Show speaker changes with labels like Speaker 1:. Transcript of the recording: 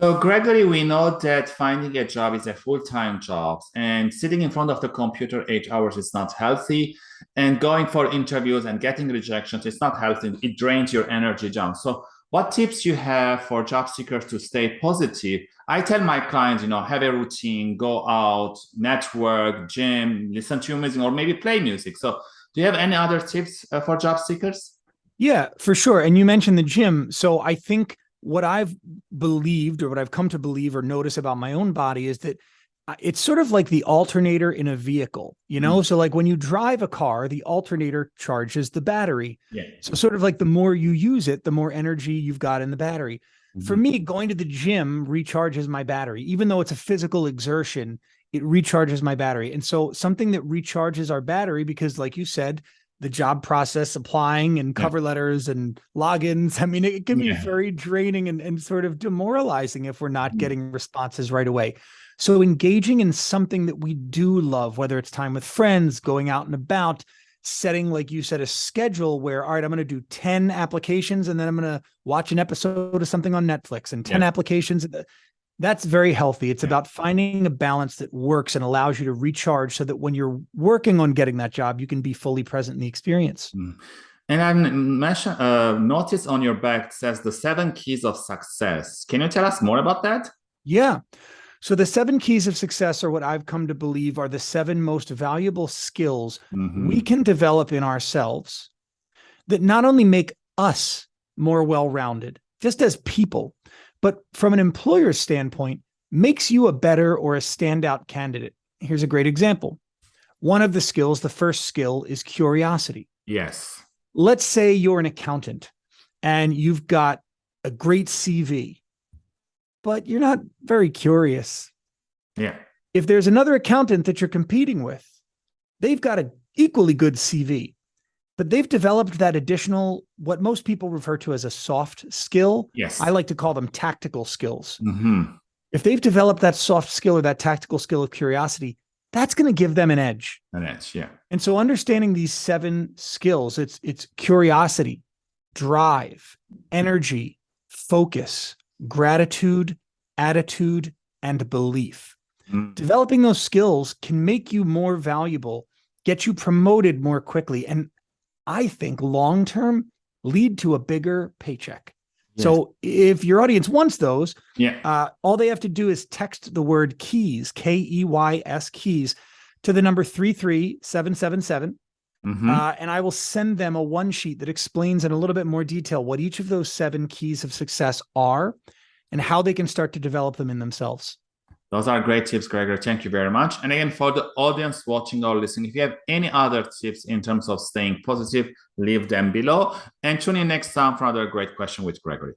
Speaker 1: So, Gregory, we know that finding a job is a full-time job, and sitting in front of the computer eight hours is not healthy. And going for interviews and getting rejections is not healthy. It drains your energy, John. So, what tips you have for job seekers to stay positive? I tell my clients, you know, have a routine, go out, network, gym, listen to music, or maybe play music. So, do you have any other tips uh, for job seekers?
Speaker 2: Yeah, for sure. And you mentioned the gym. So, I think what I've believed or what I've come to believe or notice about my own body is that it's sort of like the alternator in a vehicle, you know? Mm. So like when you drive a car, the alternator charges the battery.
Speaker 1: Yeah.
Speaker 2: So sort of like the more you use it, the more energy you've got in the battery. Mm. For mm-hmm. me, going to the gym recharges my battery. Even though it's a physical exertion, it recharges my battery. And so something that recharges our battery because like you said, the job process applying and cover yeah. letters and logins. I mean, it can yeah. be very draining and, and sort of demoralizing if we're not mm. getting responses right away. So engaging in something that we do love, whether it's time with friends, going out and about, setting, like you said, a schedule where, all right, I'm going to do 10 applications and then I'm going to watch an episode of something on Netflix and 10 yeah. applications that's very healthy. It's yeah. about finding a balance that works and allows you to recharge so that when you're working on getting that job, you can be fully present in the experience. Mm.
Speaker 1: And I mentioned, uh, notice on your back says the seven keys of success. Can you tell us more about that?
Speaker 2: Yeah. So the seven keys of success are what I've come to believe are the seven most valuable skills mm -hmm. we can develop in ourselves that not only make us more well-rounded, just as people, but from an employer's standpoint, makes you a better or a standout candidate. Here's a great example. One of the skills, the first skill is curiosity.
Speaker 1: Yes.
Speaker 2: Let's say you're an accountant and you've got a great CV, but you're not very curious.
Speaker 1: Yeah.
Speaker 2: If there's another accountant that you're competing with, they've got an equally good CV, but they've developed that additional, what most people refer to as a soft skill.
Speaker 1: Yes.
Speaker 2: I like to call them tactical skills.
Speaker 1: Mm -hmm.
Speaker 2: If they've developed that soft skill or that tactical skill of curiosity, that's going to give them an edge.
Speaker 1: An edge, yeah.
Speaker 2: And so understanding these seven skills, it's it's curiosity, drive, energy, focus, gratitude, attitude, and belief. Mm. Developing those skills can make you more valuable, get you promoted more quickly, and I think long term lead to a bigger paycheck. Yes. So if your audience wants those,
Speaker 1: yeah,
Speaker 2: uh, all they have to do is text the word keys, K E Y S keys, to the number three three seven seven seven. Mm-hmm. Uh, and I will send them a one sheet that explains in a little bit more detail what each of those seven keys of success are and how they can start to develop them in themselves.
Speaker 1: Those are great tips, Gregor. Thank you very much. And again, for the audience watching or listening, if you have any other tips in terms of staying positive, leave them below. And tune in next time for another great question with Gregory.